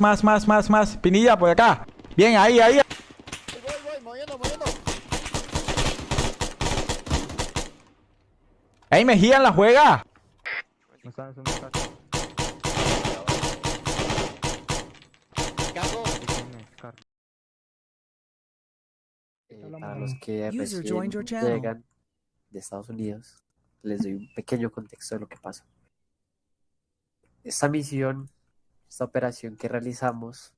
más, más, más, más, más. Pinilla, por acá. Bien, ahí, ahí. Voy, voy, moviendo, moviendo. Ahí Mejía en la juega. Eh, para los que recién llegan de Estados Unidos, les doy un pequeño contexto de lo que pasa. Esta misión, esta operación que realizamos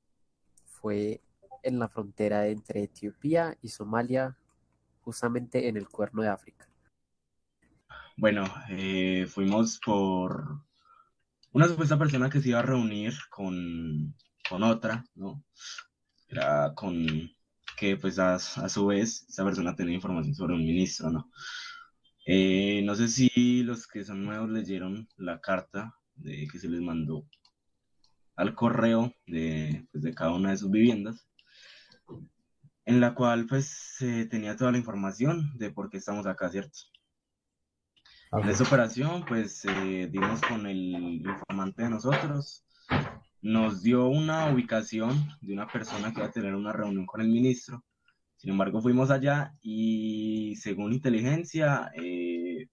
fue en la frontera entre Etiopía y Somalia, justamente en el Cuerno de África. Bueno, eh, fuimos por una supuesta persona que se iba a reunir con, con otra, ¿no? Era con que pues a, su vez esa persona tenía información sobre un ministro, ¿no? Eh, no sé si los que son nuevos leyeron la carta de, que se les mandó al correo de, pues, de cada una de sus viviendas, en la cual pues se tenía toda la información de por qué estamos acá, ¿cierto? En esa operación, pues eh, dimos con el informante de nosotros, nos dio una ubicación de una persona que iba a tener una reunión con el ministro. Sin embargo, fuimos allá y según inteligencia, eh,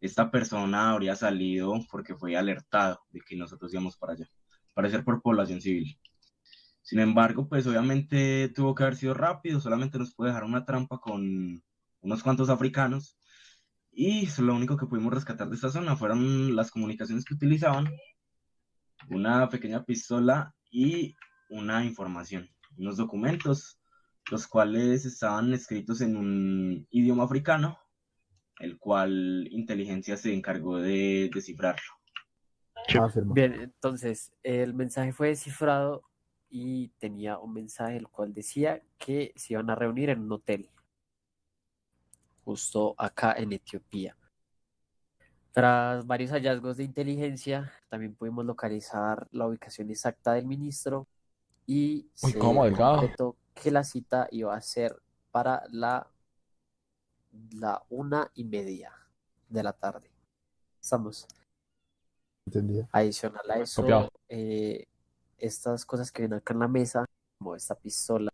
esta persona habría salido porque fue alertado de que nosotros íbamos para allá, parecer por población civil. Sin embargo, pues obviamente tuvo que haber sido rápido, solamente nos puede dejar una trampa con unos cuantos africanos y lo único que pudimos rescatar de esta zona fueron las comunicaciones que utilizaban, una pequeña pistola y una información, unos documentos, los cuales estaban escritos en un idioma africano, el cual inteligencia se encargó de descifrarlo. Bien, entonces el mensaje fue descifrado y tenía un mensaje el cual decía que se iban a reunir en un hotel justo acá en Etiopía. Tras varios hallazgos de inteligencia, también pudimos localizar la ubicación exacta del ministro y Uy, se ¿cómo, concretó que la cita iba a ser para la, la una y media de la tarde. Estamos. Adicional a eso, eh, estas cosas que ven acá en la mesa, como esta pistola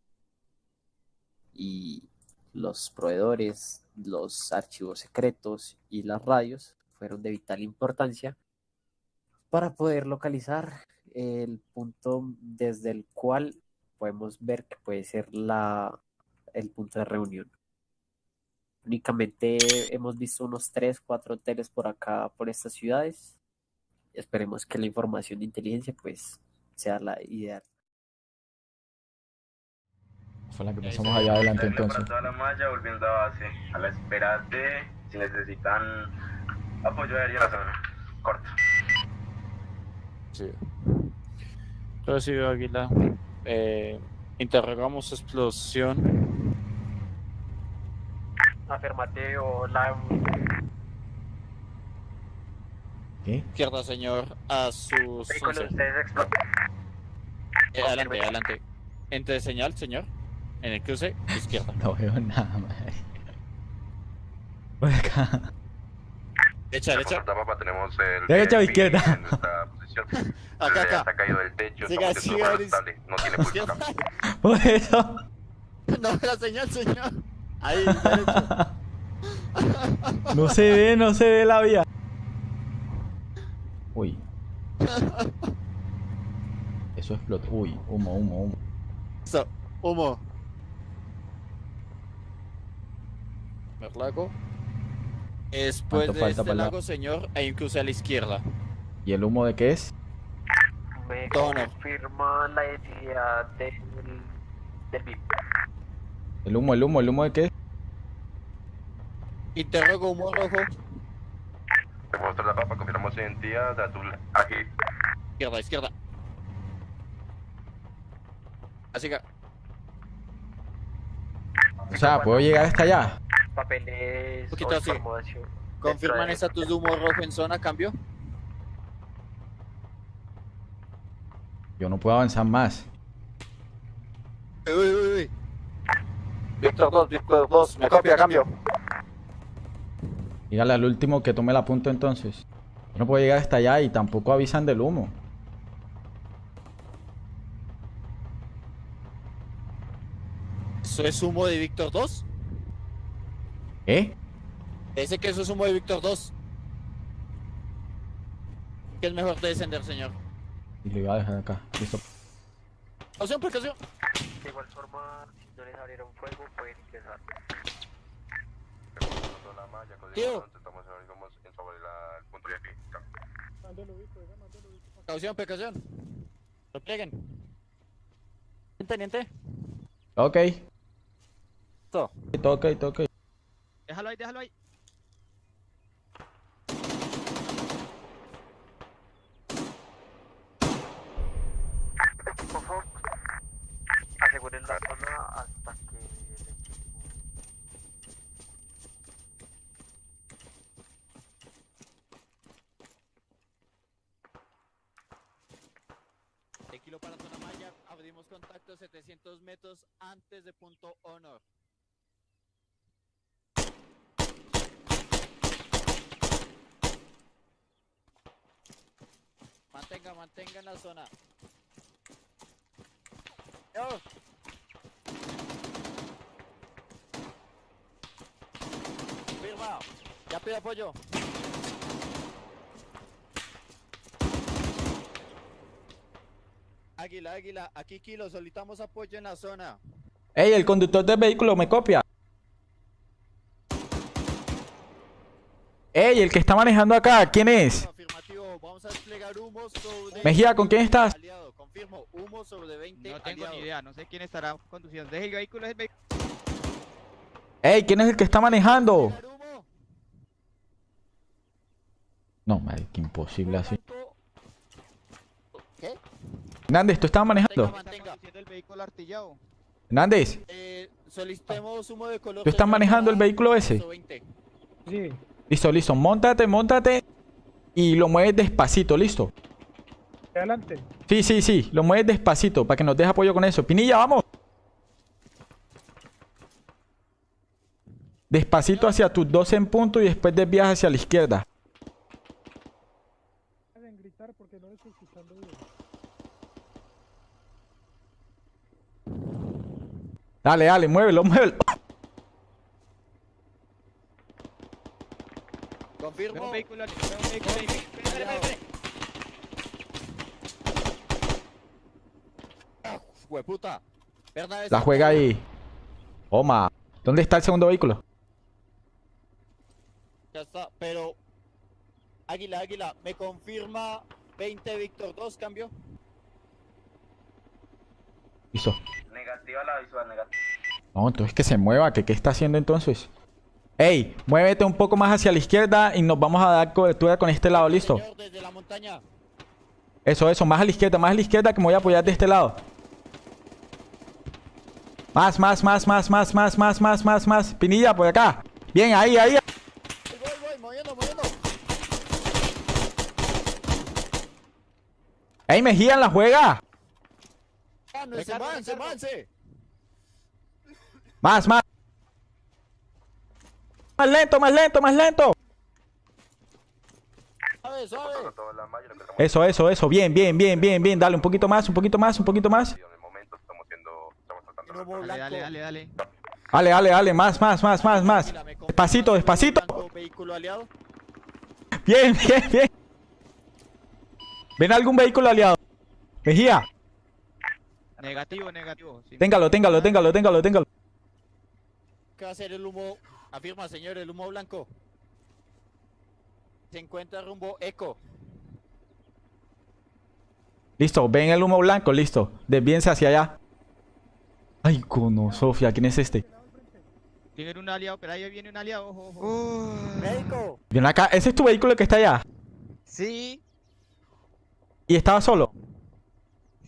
y los proveedores, los archivos secretos y las radios, fueron de vital importancia para poder localizar el punto desde el cual podemos ver que puede ser la, el punto de reunión. Únicamente hemos visto unos 3, 4 hoteles por acá, por estas ciudades. Esperemos que la información de inteligencia pues sea la ideal. Fue la que pasamos allá adelante Para entonces. toda la malla, volviendo a base, a la espera de si necesitan apoyo aéreo en la zona. Corto. Sí. Recibido Águila. Eh, interrogamos explosión. Afirmativo, la ¿Qué? Izquierda, señor, a sus 11. Eh, adelante, adelante. Entre señal, señor. En el cruce, izquierda. No veo nada, madre. Por acá. Derecha, derecha. Papá, tenemos el Derecha o izquierda. en nuestra posición. Acá, Se acá. ha caído del techo, Siga, siga, no tiene pulso. Por eso. No, la señal, señor. Ahí, derecha. No se ve, no se ve la vía. Uy. Eso explotó. Uy, humo, humo, humo. Listo. Humo. Lago. Después ¿Cuánto de falta este para la- lago, señor, un cruce a la izquierda. ¿Y el humo de qué es? me confirma la identidad del, del VIP. ¿El humo, el humo, el humo de qué es? Interrogo humo rojo. Reporta la papa, confirmamos identidad, azul, aquí. Izquierda, izquierda. Así que, O sea, ¿puedo llegar hasta allá? Papeles Poquito así. confirman estatus de humo rojo en zona, cambio. Yo no puedo avanzar más. Uy, uy, uy. Víctor 2, Víctor 2, me copia, cambio. Dígale al último que tome la punta entonces. Yo no puedo llegar hasta allá y tampoco avisan del humo. ¿Eso es humo de Víctor 2? ¿Eh? Dice que eso es humo de Víctor 2. Que es mejor de descender, señor. Y lo iba a dejar acá. Listo. Opción, precaución. De igual forma, si no les abrieron fuego, pueden ingresar aquí. Precaución, precaución. Replieguen. Teniente. Ok. Todo. Ok, ok. Déjalo ahí, déjalo ahí. Por favor, aseguren la zona hasta que el equipo... De kilo para zona abrimos contacto 700 metros antes de punto honor. Mantenga, mantenga en la zona. Yo. Firma. Ya pide apoyo. Águila, águila, aquí Kilo, solicitamos apoyo en la zona. Ey, el conductor del vehículo me copia. Ey, el que está manejando acá, ¿quién es? Afirmativo, vamos a desplegar humo sobre... Mejía, ¿con quién estás? Aliado, confirmo, humo sobre 20 No tengo ni idea, no sé quién estará conduciendo. Deje el vehículo, es el vehículo. Ey, ¿quién es el que está manejando? No, madre, que imposible así. ¿Qué? Hernández, ¿tú estabas manejando? Mantenga, Eh, solicitemos humo de color... ¿tú estás manejando el vehículo ese? 20. Listo, listo. Móntate, móntate. Y lo mueves despacito, listo. Adelante. Sí, sí, sí. Lo mueves despacito para que nos deje apoyo con eso. Pinilla, vamos. Despacito hacia tus dos en punto y después desvías hacia la izquierda. Pueden gritar porque no les estoy escuchando bien. Dale, dale, muévelo, muévelo. Confirmo. un vehículo. Hueputa. La juega ahí. Toma. ¿Dónde está el segundo vehículo? Ya está, pero... Águila, águila, me confirma 20 Víctor 2, cambio. Listo. Negativa la visual, negativa. No, entonces que se mueva. que ¿Qué está haciendo entonces? Ey, muévete un poco más hacia la izquierda y nos vamos a dar cobertura con este lado, listo. Desde la montaña. Eso, eso, más a la izquierda, más a la izquierda que me voy a apoyar de este lado. Más, más, más, más, más, más, más, más, más, más. Pinilla, por acá. Bien, ahí, ahí. Voy, voy, voy, moviendo, moviendo. Ey, Mejía en la juega. Ricardo, avance. Más, más. Más lento, más lento, más lento. Suave, suave. Eso, eso, eso. Bien, bien, bien, bien, bien. Dale, un poquito más, un poquito más, un poquito más. Dale, dale, dale, dale. Dale, dale, dale. Más, más, más, más, más. Despacito, despacito. blanco, Vehículo aliado. Bien, bien, bien. ¿Ven algún vehículo aliado? Mejía. Negativo, negativo. Téngalo, téngalo, téngalo, téngalo, téngalo. ¿Qué va a hacer el humo? Afirma, señor, el humo blanco. Se encuentra rumbo eco. Listo, ven el humo blanco, listo. Desvíense hacia allá. Ay, cono, Sofía, ¿quién es este? Tiene un aliado, pero ahí viene un aliado, ojo, ojo. Médico. Ven acá, ese es tu vehículo que está allá. Sí, Y estaba solo.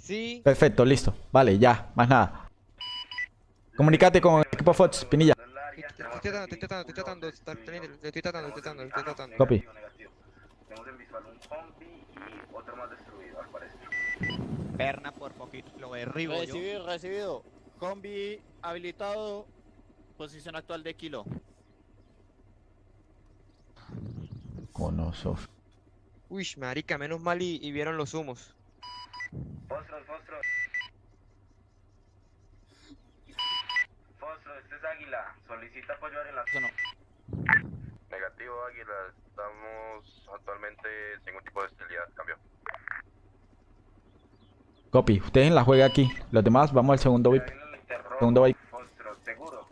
Sí. Perfecto, listo. Vale, ya, más nada. Comunicate con el equipo Fox, Pinilla. Estoy tratando, estoy tratando, estoy tratando, estoy tratando, estoy tratando, estoy tratando. Copy. Tenemos en visual un zombie y otro más destruido, al parecer. Perna por poquito, lo derribo yo. Recibido, recibido. Combi habilitado. Posición actual de kilo. Cono, Sofía. Uy, marica, menos mal y, y vieron los humos. Fostros, fostros. Águila, solicita apoyo en la no. Negativo, Águila, estamos actualmente sin ningún tipo de hostilidad, cambio. Copy. Ustedes en la juega aquí. Los demás vamos al segundo VIP. Segundo VIP. Foxtrot, seguro.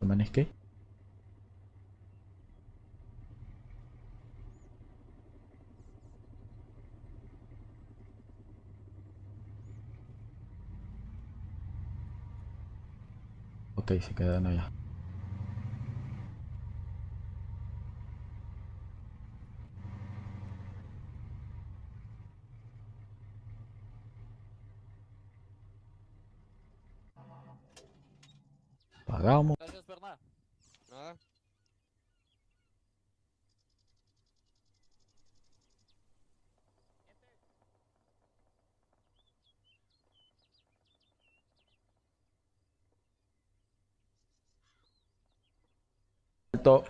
¿Man es qué? Ok, se quedan allá.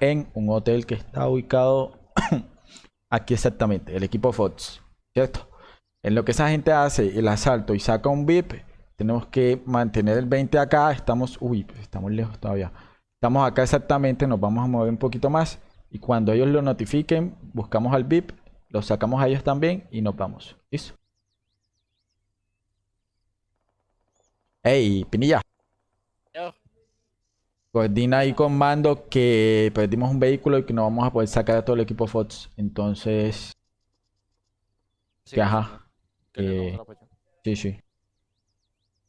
En un hotel que está ubicado aquí exactamente, el equipo Fox, ¿cierto? En lo que esa gente hace el asalto y saca un VIP, tenemos que mantener el 20 acá, estamos, uy, pues estamos lejos todavía. Estamos acá exactamente, nos vamos a mover un poquito más y cuando ellos lo notifiquen, buscamos al VIP, lo sacamos a ellos también y nos vamos. ¿Listo? Ey, Pinilla. Coordina ahí con mando que perdimos un vehículo y que no vamos a poder sacar a todo el equipo Fox. Entonces, Sí, que ajá. que eh. Sí, sí.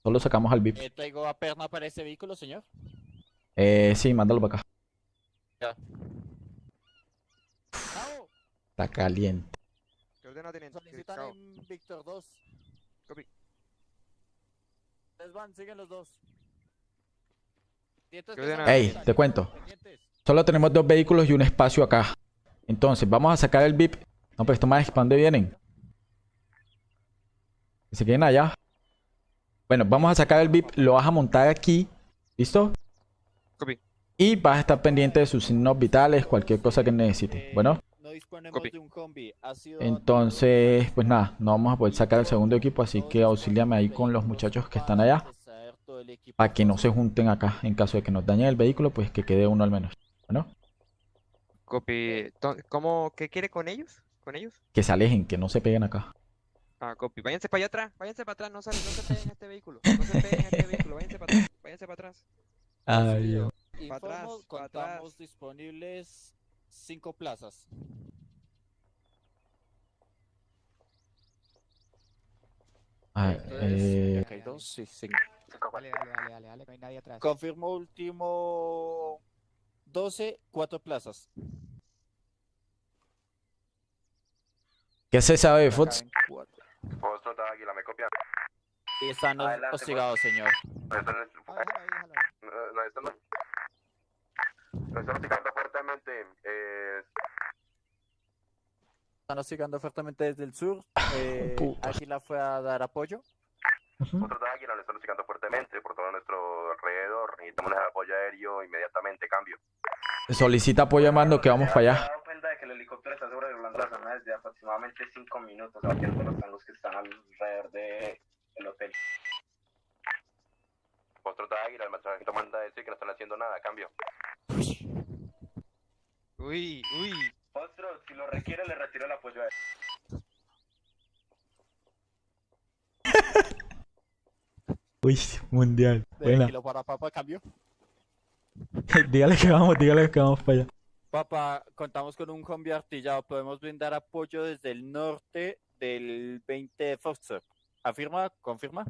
Solo sacamos al VIP. Eh, traigo a Perna para ese vehículo, señor. Eh, sí, mándalo para acá. Cabo, Está caliente. ¿Qué ordena, teniente? solicitan en Víctor 2. Copy. Van, siguen los dos. Pendientes ¿Qué de esa ordena? Ey, te cuento. Solo tenemos dos vehículos y un espacio acá. Entonces, vamos a sacar el VIP. No, pero estos más, ¿para dónde vienen? Que se queden allá. Bueno, vamos a sacar el VIP. Lo vas a montar aquí. ¿Listo? Copy. Y vas a estar pendiente de sus signos vitales, cualquier cosa que necesite. Eh, Bueno, No disponemos Copy. de un combi. Ha sido entonces, pues nada, no vamos a poder sacar el segundo equipo, así que auxíliame ahí con los muchachos que están allá. Para que no se junten acá. En caso de que nos dañen el vehículo, pues que quede uno al menos. Bueno, Copy. ¿Cómo? ¿Qué quiere con ellos? ¿Con ellos? que se alejen, que no se peguen acá. Ah, copy. Váyanse para allá atrás. Váyanse para atrás. No, salen, no se peguen a este vehículo. No se peguen a este vehículo. Váyanse para atrás. Váyanse para atrás. Ay, Dios. Informo, atrás, contamos atrás. disponibles cinco plazas. Ay, Entonces, eh, acá hay dos, sí, sí. Dale, dale, dale, dale, dale, no hay nadie atrás. Confirmo último 12, cuatro plazas. ¿Qué se sabe de. Foxtrot, Águila, ¿me copian? Y están Adelante, hostigados, señor. No están, Ah, no, no están, no están hostigando fuertemente. Eh, Están hostigando fuertemente desde el sur. Eh. Águila fue a dar apoyo. Nosotros de Águila nos están hostigando fuertemente por todo nuestro alrededor. Necesitamos el apoyo aéreo inmediatamente, cambio. Solicita apoyo a mando que vamos para ¿Se allá. cuenta de que el helicóptero está sobrevolando la zona desde aproximadamente 5 minutos, abatiendo los tangos que están alrededor del el hotel? Otro de Águila, el mensajero manda a decir que no están haciendo nada, cambio. Uy, uy. Otro, si lo requiere, le retiro el apoyo aéreo. Uy, mundial. Buena. kilo para Papa, cambio. dígale que vamos, dígale que vamos para allá. Papa, contamos con un combi artillado. Podemos brindar apoyo desde el norte del 20 de Foxtrot. ¿Afirma? ¿Confirma?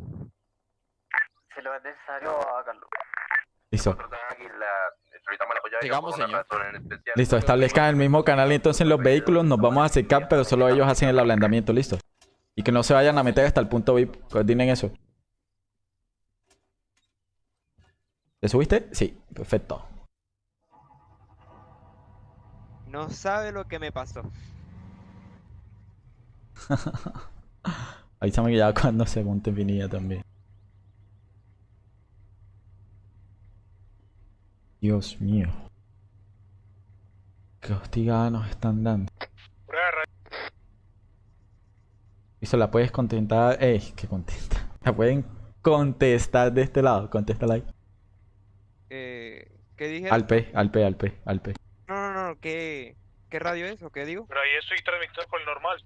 Si lo es necesario, háganlo. Listo. Por una señor. Listo, establezcan el mismo canal entonces los vehículos. Nos vamos a acercar, pero solo ellos hacen el ablandamiento. Listo. Y que no se vayan a meter hasta el punto VIP. Coordinen eso. ¿Te subiste? Sí, perfecto. No sabe lo que me pasó. Avísame que ya cuando se monte Pinilla también. Dios mío. Qué hostigada nos están dando. Y se la puedes contestar. Ey, qué contenta. La pueden contestar de este lado. Contéstala ahí. ¿Qué dije? Al P, al P, al P, al P. No, no, no, ¿qué, ¿qué radio es o qué digo? Pero ahí estoy transmitiendo por el normal.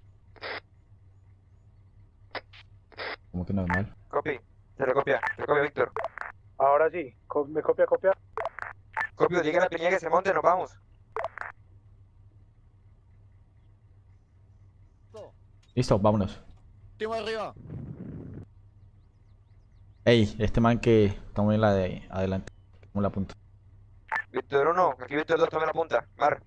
Como que normal. Copy. Se lo copia, se lo copia Víctor. Ahora sí, co- me copia, copia. Copio, diga a la piña que se monte, nos vamos. Listo, vámonos. Último arriba. Ey, este man que estamos en la de adelante. Como la punta. Víctor 1, aquí Víctor 2, tome la punta. Mar.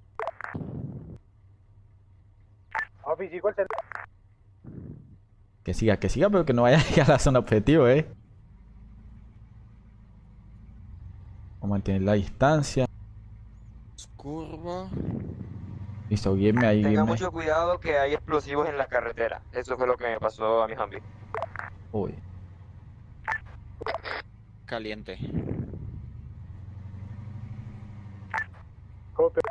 Que siga, que siga, pero que no vaya a llegar a la zona objetivo, eh. Vamos a mantener la distancia. Curva. Listo, guíenme ahí, Tenga mucho cuidado que hay explosivos en la carretera. Eso fue lo que me pasó a mi Humvee. Uy. Caliente. Copia.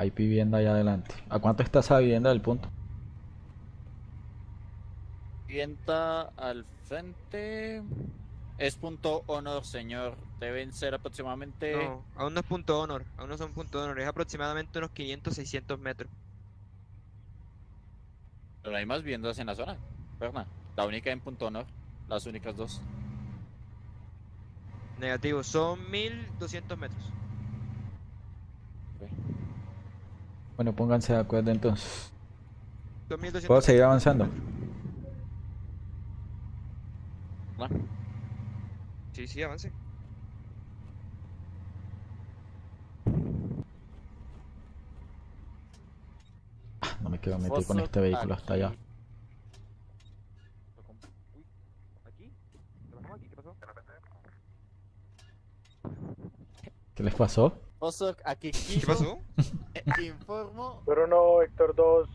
Hay vivienda allá adelante. ¿A cuánto está esa vivienda del punto? Vienta al frente. Es punto honor, señor. Deben ser aproximadamente. No, aún no es punto honor. Aún no son punto honor. Es aproximadamente unos 500, 600 metros. Pero hay más viviendas en la zona. Berna. La única en punto honor. Las únicas dos. Negativo, son 1200 metros. Bueno, pónganse de acuerdo entonces. Son 1200 ¿Puedo seguir avanzando? ¿Va? Sí, sí, avance. Ah, no me quiero meter con este vehículo hasta allá. aquí. ¿Aquí? ¿Qué pasó aquí? ¿Qué pasó? ¿Qué les pasó? Foso aquí. ¿Qué pasó? Informo. Bruno, Héctor 2.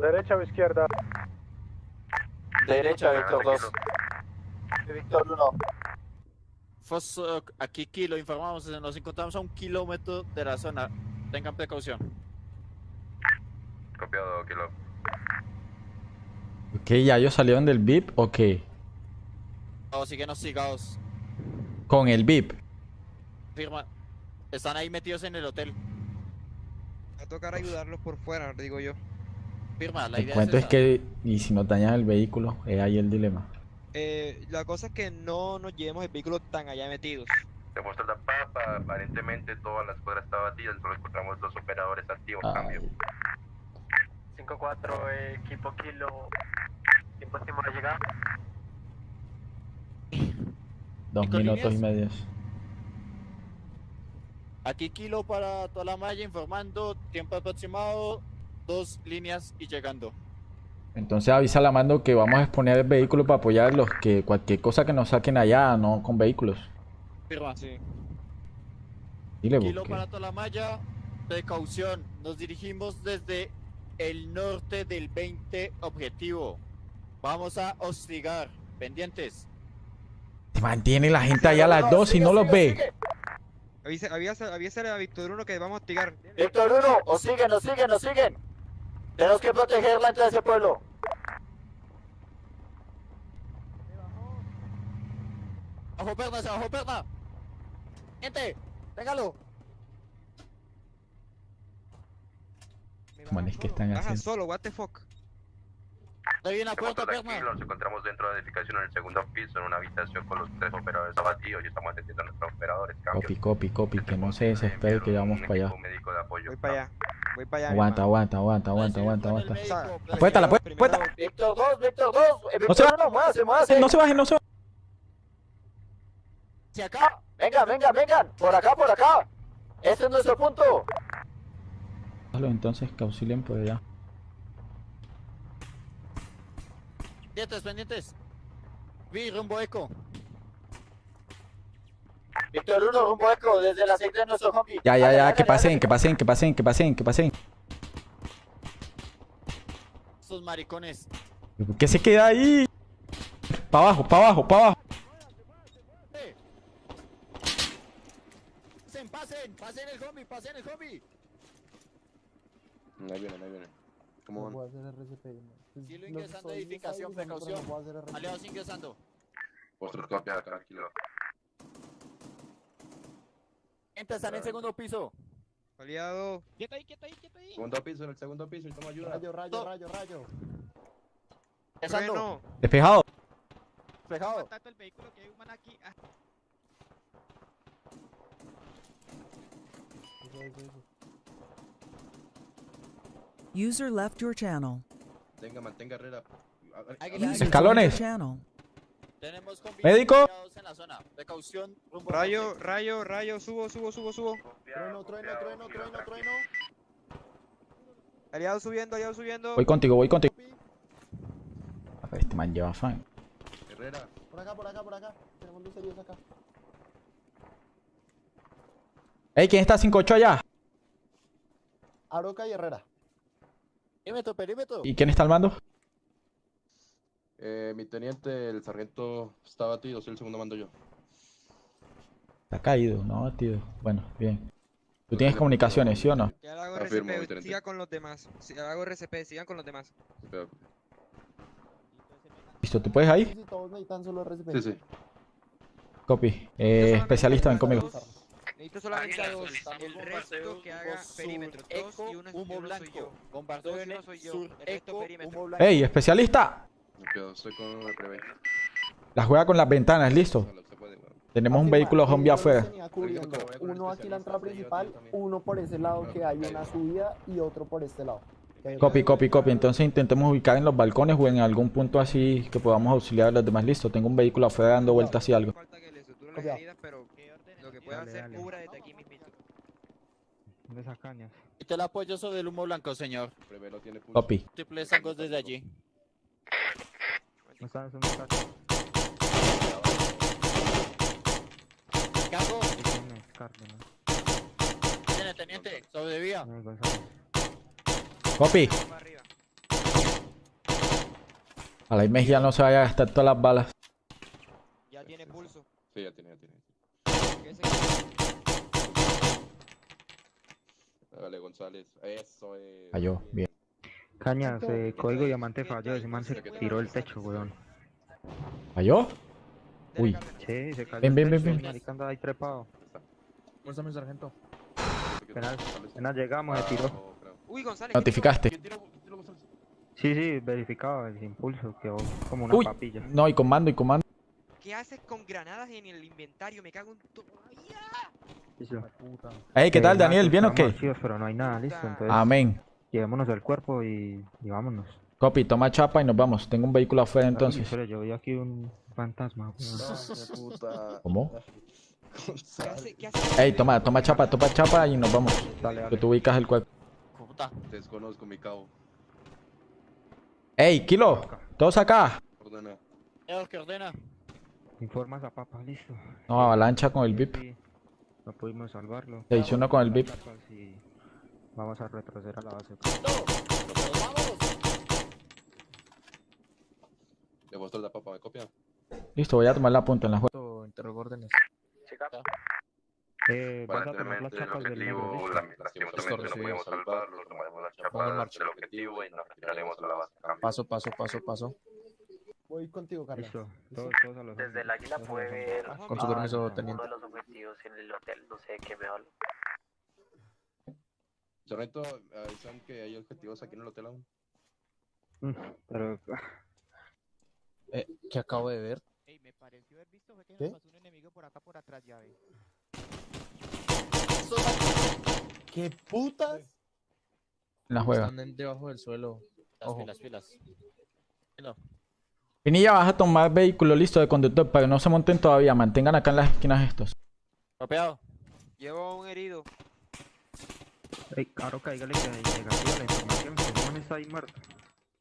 ¿Derecha o izquierda? Derecha, Víctor 2. Víctor 1. Foso aquí, Kilo. Informamos. Nos encontramos a un kilómetro de la zona. Tengan precaución. Copiado, Kilo. Ok, ¿ya ellos salieron del VIP o qué? O síguenos sigados. Con el VIP. Firma. Están ahí metidos en el hotel. Va a tocar ayudarlos por fuera, digo yo. Firma. La El idea cuento es esa. que, y si nos dañan el vehículo, es ahí el dilema. Eh, la cosa es que no nos llevemos el vehículo tan allá metidos. Se muestra la papa, aparentemente toda la escuadra está batida, solo encontramos dos operadores activos, cambio. Ay, 5-4, equipo kilo. Tiempo estimado de llegar. dos ¿Cinco minutos y medios. Aquí Kilo para toda la malla informando. Tiempo aproximado. Dos líneas y llegando. Entonces avisa a la mando que vamos a exponer el vehículo para apoyarlos, que cualquier cosa que nos saquen allá, no con vehículos. Firma. Sí. Dile, Kilo para toda la malla. Precaución. Nos dirigimos desde el norte del 20 objetivo. Vamos a hostigar. Pendientes. Se mantiene la gente allá a las dos y no los ve. Avisa, avisa, avísale a Víctor 1 que vamos a hostigar. Víctor 1, os siguen, nos siguen, nos siguen. Tenemos que proteger la entrada de ese pueblo. Abajo pernas, abajo perna. Gente, téngalo. Manes, ¿qué están Baja haciendo? solo, what the fuck. Ahí viene la puerta, perna. Tranquilo, nos encontramos dentro de la edificación en el segundo piso, en una habitación con los tres operadores abatidos y estamos atendiendo a nuestros operadores, cambio. Copy, copy, copy, que no se desespere que vamos para allá. Un médico de apoyo. Voy para allá. Voy para allá. Aguanta, aguanta, aguanta, aguanta, aguanta, aguanta. la puerta, Primero- puerta. Víctor 2, Víctor 2. Eh, No se Víctor 1, muévase, muévase. No se bajen, no se bajen. Hacia acá. Vengan, vengan, vengan. Por acá, por acá. Este es nuestro punto. Entonces que auxilien por allá. Pendientes, pendientes. Vi rumbo eco. Víctor 1, rumbo eco, desde la secta de nuestro zombie. Ya, ya, ya, que pasen, que pasen, que pasen, que pasen, que pasen. Estos maricones. Qué se queda ahí? Pa' abajo, pa' abajo, pa' abajo. Pasen, pasen, pasen el zombie, pasen el zombie. Ahí viene, ahí viene. ¿Cómo van? Silo ingresando a edificación, precaución. Aliados ingresando. Vosotros copia, tranquilo. Gente, están en segundo piso. Aliado. Quieto ahí, quieto ahí, quieto ahí. Segundo piso, en el segundo piso, y toma ayuda. Rayo, rayo, rayo, rayo. Ingresando. Despejado. Despejado. Contacto el vehículo que hay un man aquí. Ah, User left your channel. Tenga, mantenga Herrera. Escalones. Tenemos Médico. en la zona. Precaución. rumbo Rayo, rayo, rayo, subo, subo, subo, subo. Trueno, trueno, trueno, trueno, trueno. Aliado subiendo, aliado subiendo. Voy contigo, voy contigo. A ver, este man lleva fan. Herrera. Por acá, por acá, por acá. Tenemos dos heridos acá. Ey, ¿quién está 5-8 allá? Aroca y Herrera. Perímetro, perímetro. ¿Y quién está al mando? Eh, mi teniente, el sargento está batido, soy el segundo mando yo. Está caído, no, tío. Bueno, bien. Tú tienes comunicaciones, ¿sí o no? Ya hago Afirmo, RCP, siga con los demás. Si hago RCP, sigan con los demás. Listo, ¿tú puedes ahí? Sí, sí. Copy. Eh, especialista, ven conmigo. Necesito solamente a dos. El resto que haga sur, perímetro. Dos y uno, humo blanco. yo. Y en soy yo. sur, El resto eco, perímetro. humo blanco. Ey, especialista. Me quedo, estoy con el prevé. La juega con las ventanas, listo. Tenemos un vehículo zombie afuera. Uno aquí en la entrada principal, uno por ese lado que hay una subida y otro por este lado. Copy, copy, copy. Entonces intentemos ubicar en los balcones o en algún punto así que podamos auxiliar a los demás. Listo, tengo un vehículo afuera dando vueltas y algo. Que le suturen las Copiado. heridas, pero lo que pueda hacer, cubra desde aquí mismito. De esas cañas. Quito el apoyo sobre el humo blanco, señor. Copy. Múltiples ángulos desde allí. No están. Cárdenas. Tiene teniente. Sobrevía. Copy. A la Mejía no se vaya a gastar todas las balas. Ya tiene pulso. Sí, ya tiene, ya tiene. Dale, González. Eso es. Falló, bien. Cañas, eh, código diamante falló. Ese man se tiró del techo, weón. ¿Falló? Uy. Sí, se cayó. Ven, ven, ven, ven. el marica ahí trepado. Muéstrame, sargento. Apenas, apenas llegamos, se tiró. Uy, González. Notificaste. Sí, sí, verificado el impulso, quedó como una Uy. papilla. No, y comando, y comando. ¿Qué haces con granadas en el inventario? Me cago en tu... Ey, ¿qué tal, Daniel? ¿Bien o qué? pero no hay nada, listo. Entonces, Amén. llevémonos el cuerpo y, y vámonos. Copy, toma chapa y nos vamos. Tengo un vehículo afuera entonces. Pero yo vi aquí un fantasma. ¿Cómo? ¿Qué hace? ¿Qué hace? Ey, toma, toma chapa, toma chapa y nos vamos. Dale, Que dale. tú ubicas el cuerpo. Puta. Desconozco mi cabo. Ey, Kilo, todos acá. Ordena. Que ordena. Informas a papá, listo. No, avalancha con el VIP. Sí, No pudimos salvarlo. Se hizo uno con el VIP. Vamos a retroceder a la base. Le muestro la papa, ¿me copia? Listo, voy a tomar la punta en la juega. Interrogo órdenes. Eh, vas a tomar las chapas del negro, objetivo, ¿listo? lastimosamente no pudimos salvarlo, tomaremos las chapas del objetivo y nos retiraremos a la base. Paso, paso, paso, paso. Voy contigo, Carlos. Listo, todos, todos a los Desde el águila puede ver. Con su permiso, uno teniente. de los objetivos en el hotel, no sé de qué me habla. Sargento, avisan que hay objetivos aquí en el hotel aún. Mm, Pero Eh, ¿Qué acabo de ver? Ey, me pareció haber visto fue que ¿Qué? nos pasó un enemigo por acá por atrás, ya ve. ¿Qué putas? La juega. Están en- debajo del suelo. Las Ojo. pilas, pilas. No. Pinilla, vas a tomar vehículo listo de conductor para que no se monten todavía. Mantengan acá en las esquinas estos. Copiado. Llevo a un herido. Ey, claro, cáigale que negativa la información, man está ahí muerto.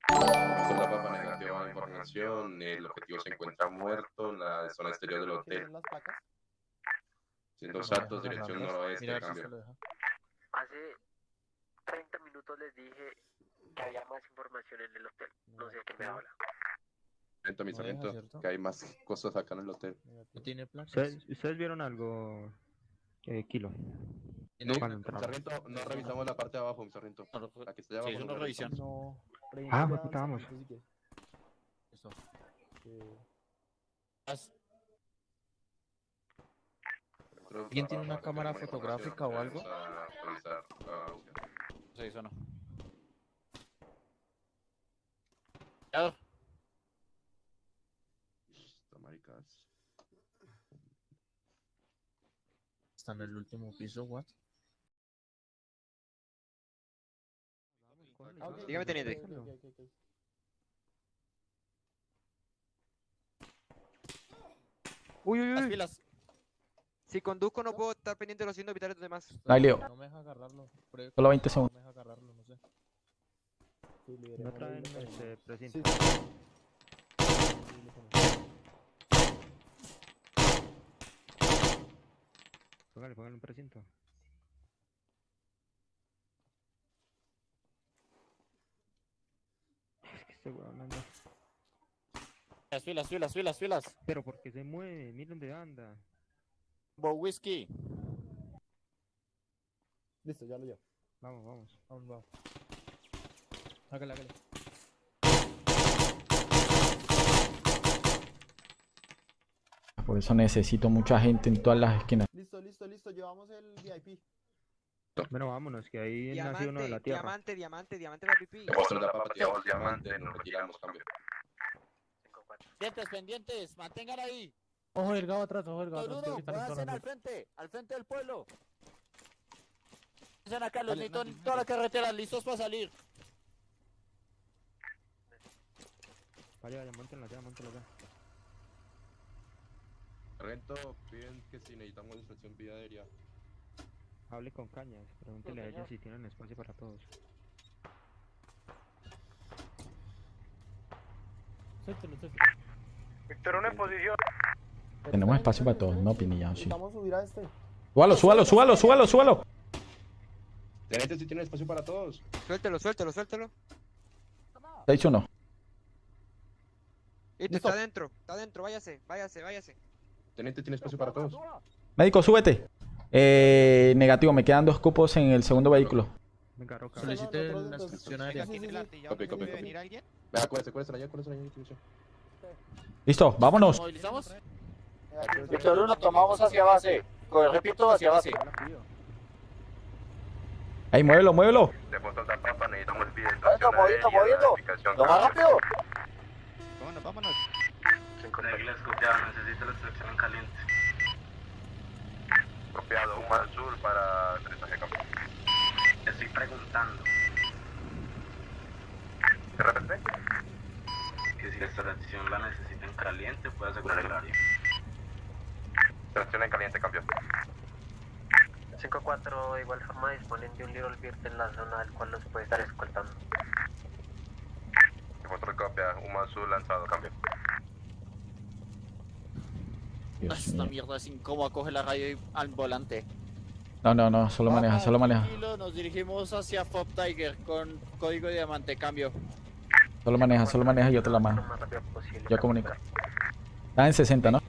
La papa negativa de información. El objetivo se encuentra muerto en la zona exterior del hotel. ¿Tienen las placas? Siendo saltos, dirección noroeste, a cambio. Hace 30 minutos les dije que había más información en el hotel, no sé de qué me habla. Que hay más cosas acá en el hotel. ¿No tiene placas? ¿Ustedes, ustedes vieron algo? Eh, Kilo. No, no revisamos la parte de abajo, mi sargento. La que está allá Sí, abajo. es no. No. Ah, pues. Listo. Haz- ¿Alguien tiene una cámara fotográfica o algo? Vamos a revisar la búsqueda. Sí, eso no. Ya, Listo, maricas. Está en el último piso, what? Ah, Dígame, teniente. Uy, uy, Las uy. pilas. Si conduzco no puedo estar pendiente de los signos vitales de los demás. No hay lío. No me deja agarrarlo. Solo 20 No segundos. me deja agarrarlo, no sé. No traen este precinto. sí. Sí, lo ponemos. Póngale, póngale un precinto. Es que este weón anda. Las filas, filas, filas, filas. Pero porque se mueve, miren dónde anda. Bo whisky. Listo, ya lo llevo. Vamos, vamos. Vamos, vamos. Hágale, hágale. Por eso necesito mucha gente en todas las esquinas. Listo, listo. Llevamos el VIP. Bueno, vámonos, que ahí nació uno de la tierra. diamante, diamante, diamante para pipí. La papa, tiramos diamante, nos retiramos, cambio. Pendientes, pendientes, mantengan ahí. Ojo delgado atrás, ojo delgado atrás. van a al frente, al frente del pueblo. Pónganse acá, los necesito en toda la carretera, listos para salir. Vaya, vaya, montenla ya, montenla ya. Sargento, piden que si necesitamos distracción vía aérea. Hable con cañas, pregúntele a ellos si tienen espacio para todos. Suéltelo, suéltelo. Víctor, una en posición. Tenemos espacio para todos, no pinilla, sí. Necesitamos subir a este. Súbalo, súbalo, súbalo, súbalo, súbalo. Teniente, si tienen espacio para todos. Suéltelo, suéltelo, suéltelo. 6-1. Listo, está adentro, está adentro, váyase, váyase, váyase. Teniente, tiene espacio para todos. Médico, súbete. Eh, negativo, me quedan dos cupos en el segundo vehículo. Venga, Roca. Solicite nosotros la aérea. sí, sí, sí. Delante, ¿ya Copy, copy, acuérdense, acuérdense allá, acuérdense allá. Listo, vámonos. ¿Movilizamos? Víctor 1, tomamos hacia base. Repito, hacia base. Ey, muévelo, muévelo. Necesitamos moviendo, moviendo. Lo más rápido. Vámonos, vámonos. Reglas copiado, necesito la extracción en caliente. Copiado, un al sur para aterrizaje campo. Estoy preguntando ¿Se repite? que si la extracción la necesitan caliente, puede asegurar el área. Tracción en caliente, cambio. 5-4 de igual forma disponen de un Little Bird en la zona del cual los puede estar escoltando. Demuestra copia, un sur lanzado, cambio. Dios Esta mío. mierda es incómoda, coge la radio y al volante. No, no, no, solo maneja, solo maneja. Nos dirigimos hacia Fob Tiger con código de diamante, cambio. Solo maneja, solo maneja y yo te la mano. Yo comunico. Está en 60, ¿no?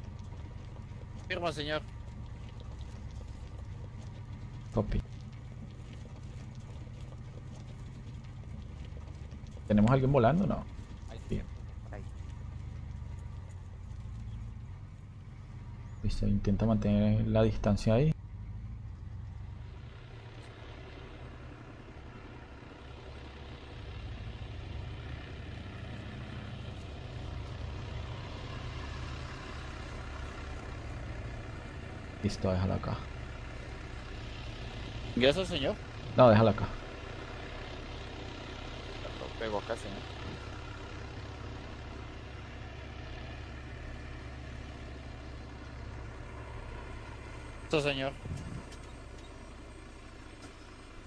Firma, señor. Copy. ¿Tenemos alguien volando? No. Bien. Listo, intenta mantener la distancia ahí. Listo, déjala acá. ¿Ingresa, señor? No, déjala acá. Lo pego acá, señor. Listo, señor.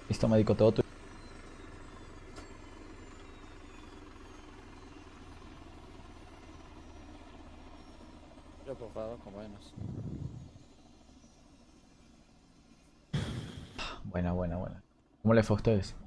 Listo, médico, todo tu... Yo, por favor, acompáñenos. Buena, buena, buena. ¿Cómo le fue a ustedes?